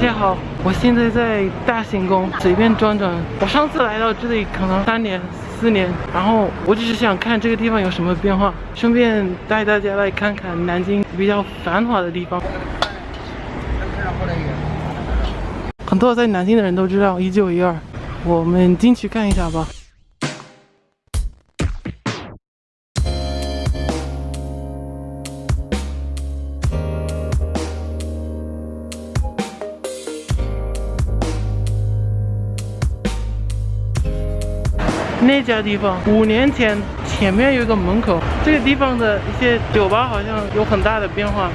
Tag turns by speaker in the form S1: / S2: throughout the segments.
S1: 大家好，我现在在大行宫随便转转。我上次来到这里可能三年、四年，然后我只是想看这个地方有什么变化，顺便带大家来看看南京比较繁华的地方。很多在南京的人都知道一九一二，我们进去看一下吧。那家地方五年前前面有一个门口，这个地方的一些酒吧好像有很大的变化。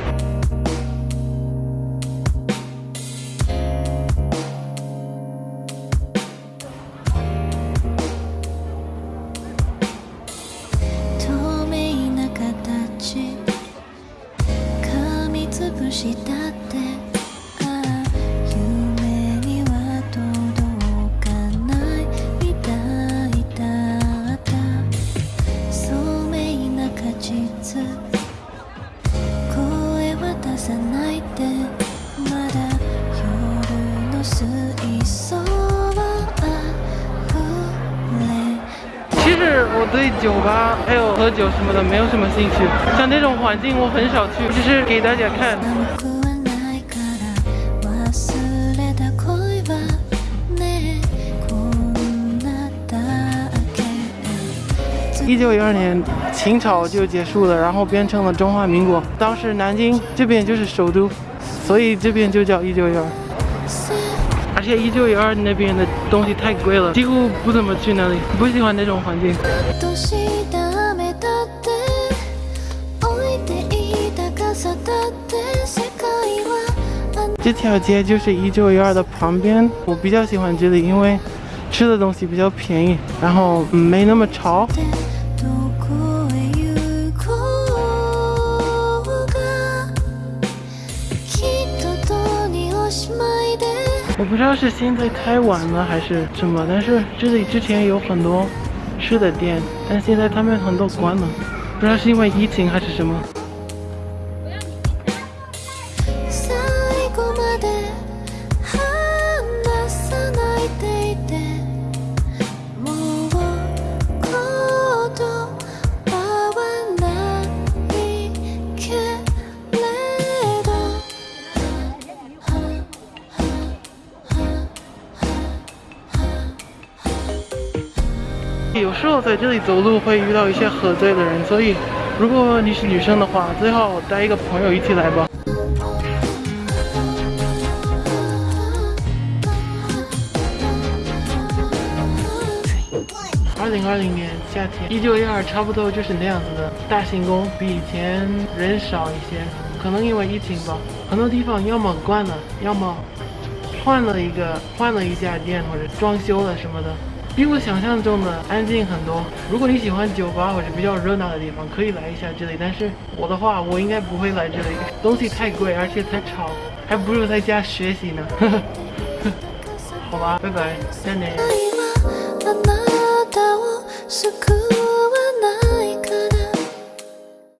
S1: 其实我对酒吧还有喝酒什么的没有什么兴趣，像这种环境我很少去，就是给大家看。一九一二年，清朝就结束了，然后变成了中华民国。当时南京这边就是首都，所以这边就叫一九一二。而且一九一二那边的东西太贵了，几乎不怎么去那里，不喜欢那种环境。这条街就是一九一二的旁边，我比较喜欢这里，因为吃的东西比较便宜，然后没那么潮。我不知道是现在太晚了还是什么，但是这里之前有很多吃的店，但现在他们很多关了，不知道是因为疫情还是什么。有时候在这里走路会遇到一些喝醉的人，所以如果你是女生的话，最好带一个朋友一起来吧。二零二零年夏天，一九一二差不多就是那样子的。大行宫比以前人少一些，可能因为疫情吧。很多地方要么关了，要么换了一个换了一家店或者装修了什么的。比我想象中的安静很多。如果你喜欢酒吧或者比较热闹的地方，可以来一下这里。但是我的话，我应该不会来这里，东西太贵，而且太吵，还不如在家学习呢。好吧，拜拜，再见。